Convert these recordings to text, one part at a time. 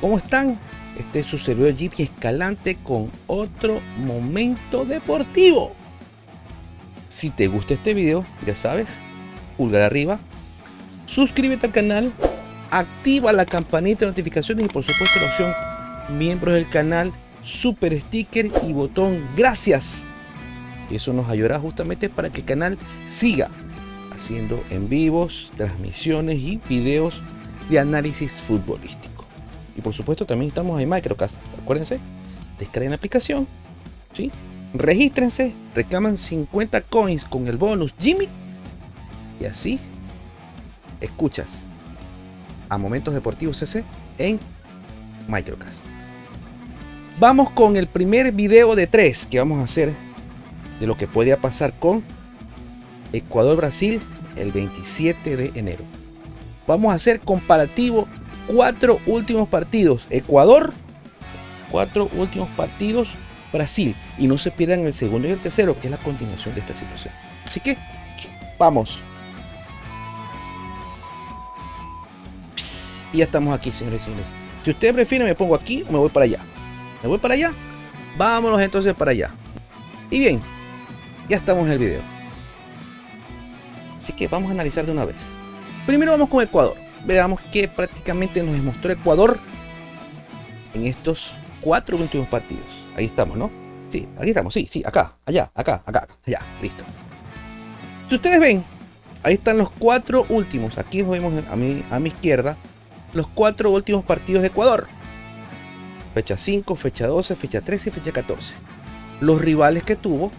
¿Cómo están? Este es su servidor Jeep Escalante con otro momento deportivo. Si te gusta este video, ya sabes, pulgar arriba, suscríbete al canal, activa la campanita de notificaciones y por supuesto la opción miembros del canal, super sticker y botón gracias. Eso nos ayudará justamente para que el canal siga haciendo en vivos, transmisiones y videos de análisis futbolístico. Y por supuesto también estamos en Microcast. Acuérdense, descarguen la aplicación, ¿sí? regístrense, reclaman 50 coins con el bonus Jimmy y así escuchas a Momentos Deportivos CC en Microcast. Vamos con el primer video de tres que vamos a hacer de lo que podría pasar con Ecuador-Brasil el 27 de enero. Vamos a hacer comparativo cuatro últimos partidos. Ecuador, cuatro últimos partidos. Brasil. Y no se pierdan el segundo y el tercero, que es la continuación de esta situación. Así que, vamos. Y ya estamos aquí, señores y señores. Si ustedes prefieren, me pongo aquí o me voy para allá. ¿Me voy para allá? Vámonos entonces para allá. Y bien, ya estamos en el video. Así que vamos a analizar de una vez. Primero vamos con Ecuador. Veamos que prácticamente nos demostró Ecuador en estos cuatro últimos partidos. Ahí estamos, ¿no? Sí, aquí estamos, sí, sí, acá, allá, acá, acá, allá, listo. Si ustedes ven, ahí están los cuatro últimos. Aquí nos vemos a mi, a mi izquierda los cuatro últimos partidos de Ecuador. Fecha 5, fecha 12, fecha 13 y fecha 14. Los rivales que tuvo,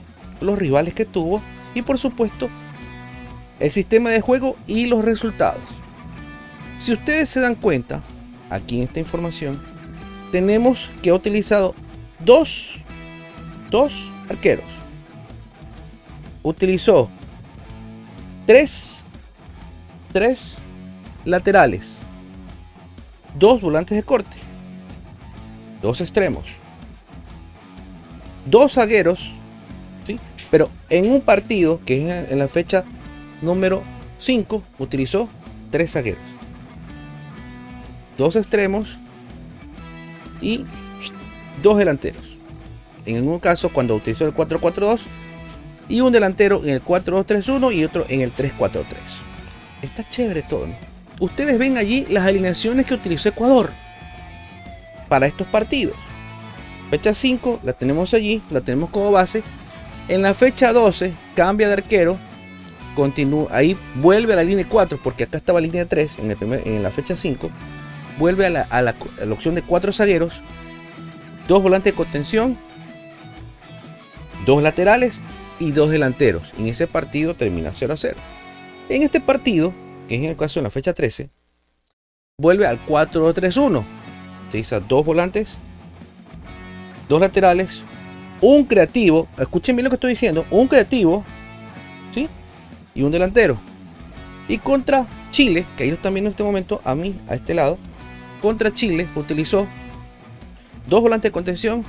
los rivales que tuvo y por supuesto el sistema de juego y los resultados. Si ustedes se dan cuenta, aquí en esta información, tenemos que ha utilizado dos, dos arqueros. Utilizó tres, tres laterales, dos volantes de corte, dos extremos, dos zagueros, ¿sí? pero en un partido que es en la fecha número 5 utilizó tres zagueros, dos extremos y dos delanteros. En un caso cuando utilizó el 4-4-2 y un delantero en el 4-2-3-1 y otro en el 3-4-3. Está chévere todo. Ustedes ven allí las alineaciones que utilizó Ecuador para estos partidos. Fecha 5 la tenemos allí, la tenemos como base. En la fecha 12 cambia de arquero continúa, ahí vuelve a la línea 4, porque acá estaba la línea 3 en, en la fecha 5, vuelve a la, opción de cuatro zagueros, dos volantes de contención, dos laterales y dos delanteros. En ese partido termina 0 a 0. En este partido, que es en el caso de la fecha 13, vuelve al 4-3-1. Utiliza dos volantes, dos laterales, un creativo. Escuchen bien lo que estoy diciendo. Un creativo, ¿sí? y un delantero. Y contra Chile, que ahí viendo en este momento, a mí, a este lado, contra Chile utilizó dos volantes de contención,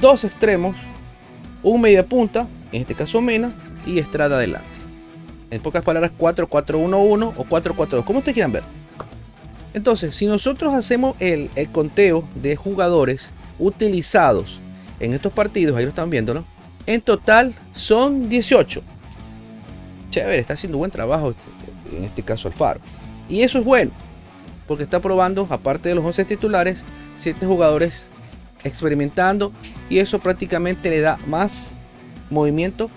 dos extremos, un media punta, en este caso Mena, y Estrada adelante. En pocas palabras, 4-4-1-1 o 4-4-2, como ustedes quieran ver. Entonces, si nosotros hacemos el, conteo de jugadores utilizados en estos partidos, ahí lo están viendo, ¿no? En total son 18 chévere, está haciendo buen trabajo, este, en este caso Alfaro. Y eso es bueno, porque está probando, aparte de los 11 titulares, 7 jugadores experimentando y eso prácticamente le da más movimiento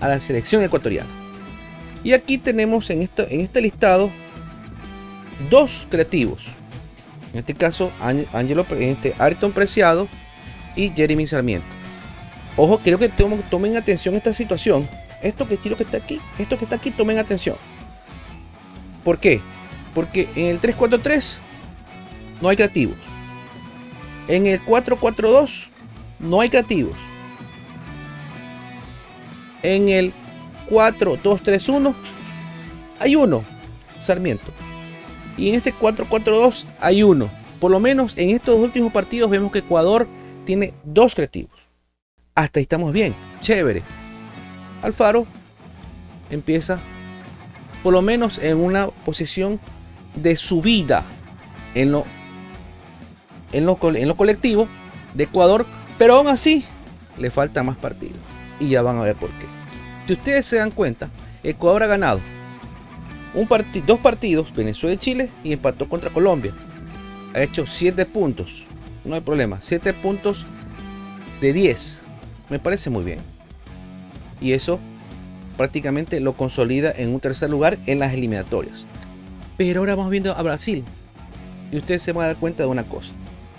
a la selección ecuatoriana. Y aquí tenemos en, en este listado dos creativos. En este caso, Angelo, este, Ayrton Preciado y Jeremy Sarmiento. Ojo, quiero que tomen atención a esta situación esto que quiero que está aquí, esto que está aquí, tomen atención. ¿Por qué? Porque en el 343 no hay creativos. En el 442 no hay creativos. En el 4231 hay uno, Sarmiento. Y en este 442 hay uno. Por lo menos en estos últimos partidos vemos que Ecuador tiene dos creativos. Hasta ahí estamos bien, chévere. Alfaro empieza por lo menos en una posición de subida en lo en lo, en lo colectivo de Ecuador, pero aún así le falta más partidos. Y ya van a ver por qué. Si ustedes se dan cuenta, Ecuador ha ganado un dos partidos, Venezuela y Chile, y empató contra Colombia. Ha hecho 7 puntos. No hay problema. 7 puntos de 10. Me parece muy bien. Y eso prácticamente lo consolida en un tercer lugar en las eliminatorias. Pero ahora vamos viendo a Brasil. Y ustedes se van a dar cuenta de una cosa.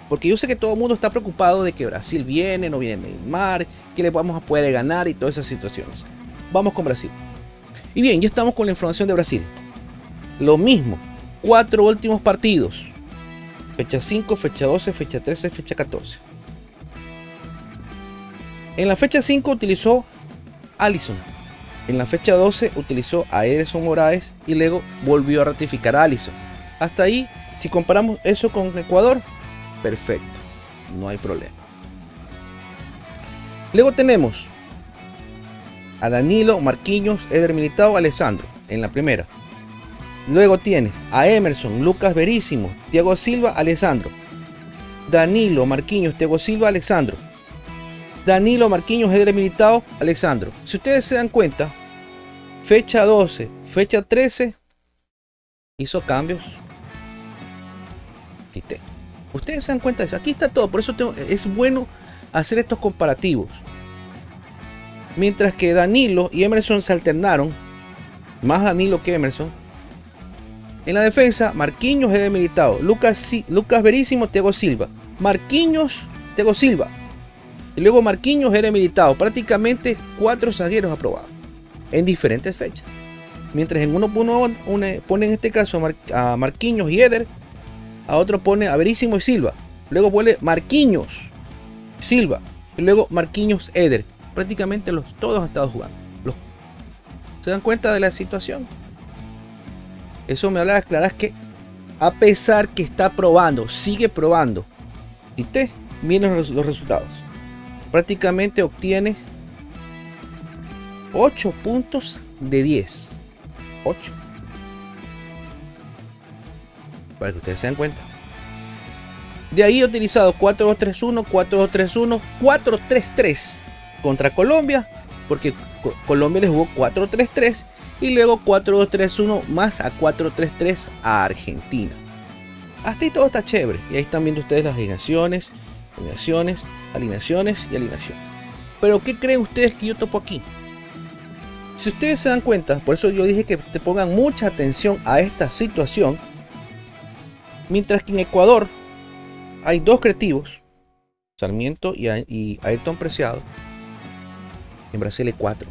Porque yo sé que todo el mundo está preocupado de que Brasil viene, no viene Neymar, que le vamos a poder ganar y todas esas situaciones. Vamos con Brasil. Y bien, ya estamos con la información de Brasil. Lo mismo, cuatro últimos partidos. Fecha 5, fecha 12, fecha 13, fecha 14. En la fecha 5 utilizó Allison. En la fecha 12 utilizó a Ederson Moraes y luego volvió a ratificar a Allison. Hasta ahí, si comparamos eso con Ecuador, perfecto, no hay problema. Luego tenemos a Danilo, Marquinhos, Eder Militao, Alessandro en la primera. Luego tiene a Emerson, Lucas Verísimo, Thiago Silva, Alessandro. Danilo, Marquinhos, Thiago Silva, Alessandro. Danilo, Marquinhos, Eder Militao, Alessandro. Si ustedes se dan cuenta, fecha 12, fecha 13, hizo cambios. Ustedes se dan cuenta de eso. Aquí está todo. Por eso es bueno hacer estos comparativos. Mientras que Danilo y Emerson se alternaron, más Danilo que Emerson. En la defensa, Marquinhos es militado, Lucas, Lucas Verísimo, Tego Silva. Marquinhos, Tego Silva. Y luego Marquinhos era militado. Prácticamente cuatro zagueros aprobados en diferentes fechas. Mientras en uno pone, en este caso a Marquinhos y Eder, a otro pone a Verísimo y Silva. Luego pone Marquinhos, Silva. Y luego Marquinhos, Eder prácticamente los, todos han estado jugando. ¿Se dan cuenta de la situación? Eso me habla de que a pesar que está probando, sigue probando. Y te miren los, los resultados. Prácticamente obtiene 8 puntos de 10. 8. Para que ustedes se den cuenta. De ahí he utilizado 4-2-3-1, 4-2-3-1, 4-3-3 contra Colombia, porque Colombia le jugó 4-3-3 y luego 4-2-3-1 más a 4-3-3 a Argentina. Hasta ahí todo está chévere. Y ahí están viendo ustedes las alineaciones, alineaciones, alineaciones y alineaciones. Pero ¿qué creen ustedes que yo topo aquí? Si ustedes se dan cuenta, por eso yo dije que te pongan mucha atención a esta situación. Mientras que en Ecuador hay dos creativos, Sarmiento y, Ayrton Preciado, en Brasil hay 4.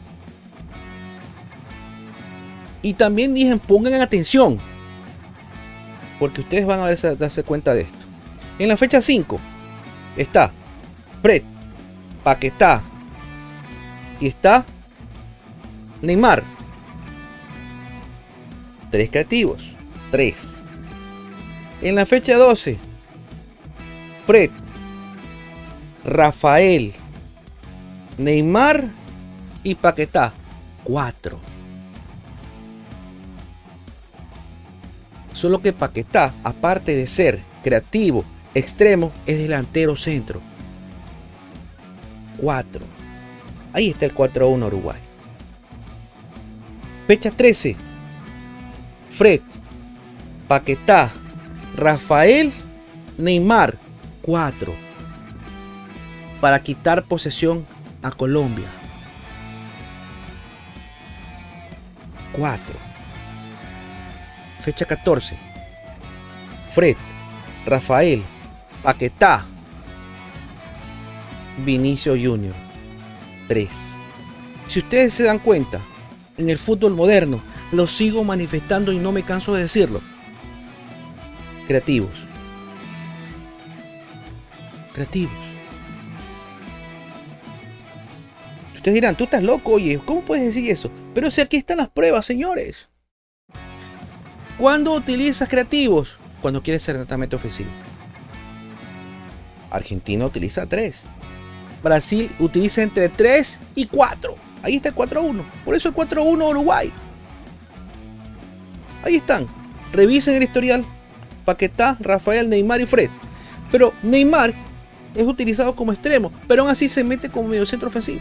Y también dije, pongan atención. Porque ustedes van a darse cuenta de esto. En la fecha 5 está Fred, Paquetá y está Neymar. Tres creativos. Tres. En la fecha 12, Fred, Rafael, Neymar y Paquetá, 4. Solo que Paquetá, aparte de ser creativo, extremo, es delantero centro. 4. Ahí está el 4-1 Uruguay. Fecha 13. Fred, Paquetá, Rafael, Neymar, 4. Para quitar posesión a Colombia. 4. Fecha 14. Fred, Rafael, Paquetá, Vinicio Junior. 3. Si ustedes se dan cuenta, en el fútbol moderno, lo sigo manifestando y no me canso de decirlo. Creativos. Creativos. Ustedes dirán, tú estás loco, oye, ¿cómo puedes decir eso? Pero si aquí están las pruebas, señores. ¿Cuándo utilizas creativos? Cuando quieres ser netamente ofensivo. Argentina utiliza 3. Brasil utiliza entre 3 y 4. Ahí está el 4-1. Por eso el 4-1 Uruguay. Ahí están. Revisen el historial. Paquetá, Rafael, Neymar y Fred. Pero Neymar es utilizado como extremo, pero aún así se mete como medio centro ofensivo.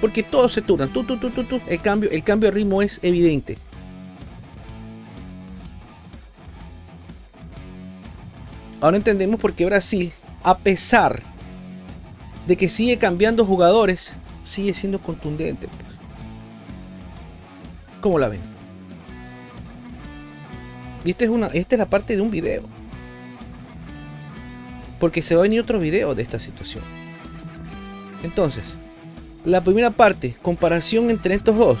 Porque todos se turnan, tú, tú, tú, tú, tú. El cambio, el cambio de ritmo es evidente. Ahora entendemos por qué Brasil, a pesar de que sigue cambiando jugadores, sigue siendo contundente. Pues. ¿Cómo la ven? Y esta es, una, esta es la parte de un video. Porque se va a venir otro video de esta situación. Entonces, la primera parte, comparación entre estos dos.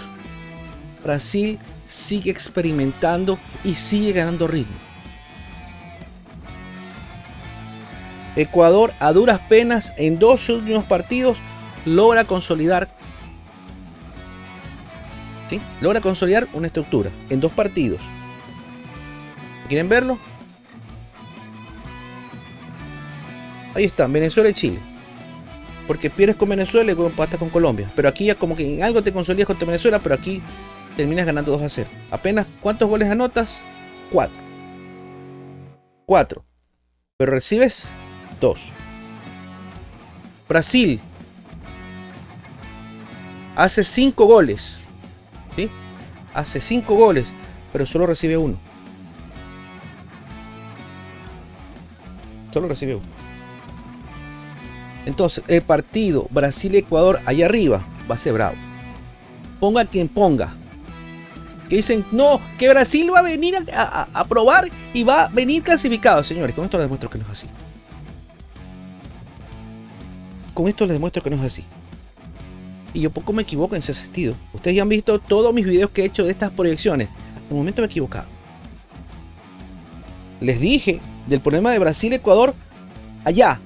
Brasil sigue experimentando y sigue ganando ritmo. Ecuador a duras penas en dos últimos partidos logra consolidar ¿sí? logra consolidar una estructura en dos partidos. ¿Quieren verlo? Ahí está, Venezuela y Chile. Porque pierdes con Venezuela y empatas con Colombia. Pero aquí ya como que en algo te consolidas contra Venezuela, pero aquí terminas ganando 2 a 0. Apenas, ¿cuántos goles anotas? 4. 4. Pero recibes 2. Brasil hace 5 goles. ¿sí? Hace 5 goles, pero solo recibe 1. Solo recibe 1. Entonces, el partido Brasil-Ecuador allá arriba va a ser bravo. Ponga quien ponga. Que dicen, no, que Brasil va a venir a, probar y va a venir clasificado. Señores, con esto les demuestro que no es así. Con esto les demuestro que no es así. Y yo poco me equivoco en ese sentido. Ustedes ya han visto todos mis videos que he hecho de estas proyecciones. Hasta el momento me he equivocado. Les dije del problema de Brasil-Ecuador allá,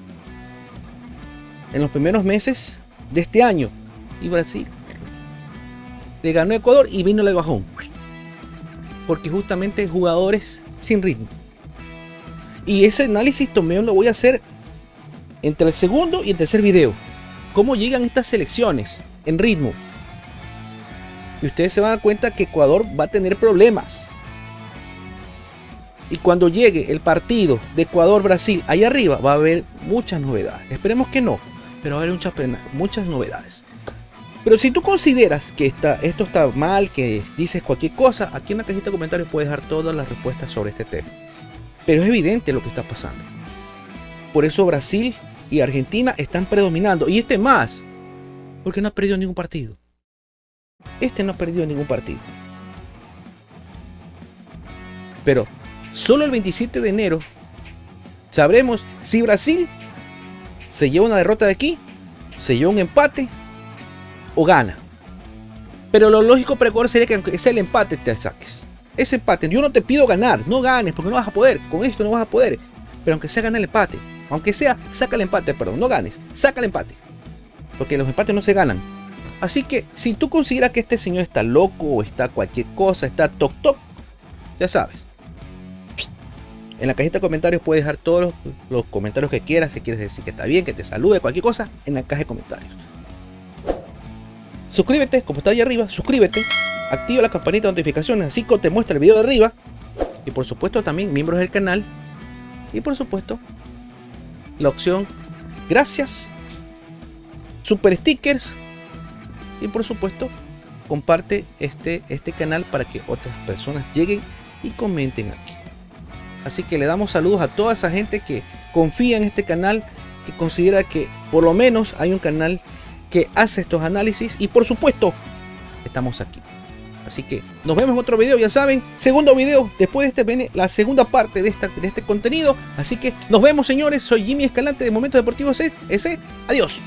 en los primeros meses de este año. Y Brasil le ganó Ecuador y vino el bajón. Porque justamente jugadores sin ritmo. Y ese análisis también lo voy a hacer entre el segundo y el tercer video. Cómo llegan estas selecciones en ritmo. Y ustedes se van a dar cuenta que Ecuador va a tener problemas. Y cuando llegue el partido de Ecuador-Brasil ahí arriba va a haber muchas novedades. Esperemos que no pero va a haber muchas, novedades. Pero si tú consideras que esto está mal, que dices cualquier cosa, aquí en la cajita de comentarios puedes dejar todas las respuestas sobre este tema. Pero es evidente lo que está pasando. Por eso Brasil y Argentina están predominando. Y este más, porque no ha perdido ningún partido. Este no ha perdido ningún partido. Pero solo el 27 de enero sabremos si Brasil se lleva una derrota de aquí, se lleva un empate o gana. Pero lo lógico precoz sería que aunque sea el empate te saques. Ese empate, yo no te pido ganar, no ganes porque no vas a poder, con esto no vas a poder. Pero aunque sea ganar el empate, aunque sea, saca el empate, perdón, no ganes, saca el empate. Porque los empates no se ganan. Así que si tú consideras que este señor está loco o está cualquier cosa, está toc toc, ya sabes, en la cajita de comentarios puedes dejar todos los, comentarios que quieras. Si quieres decir que está bien, que te salude, cualquier cosa, en la caja de comentarios. Suscríbete, como está ahí arriba, suscríbete. Activa la campanita de notificaciones, así como te muestra el video de arriba. Y por supuesto también miembros del canal. Y por supuesto, la opción gracias, super stickers. Y por supuesto, comparte este, este canal para que otras personas lleguen y comenten aquí. Así que le damos saludos a toda esa gente que confía en este canal, que considera que por lo menos hay un canal que hace estos análisis y por supuesto estamos aquí. Así que nos vemos en otro video, ya saben, segundo video, después de este viene la segunda parte de, esta, de este contenido. Así que nos vemos señores, soy Jimmy Escalante de Momento Deportivo S. Adiós.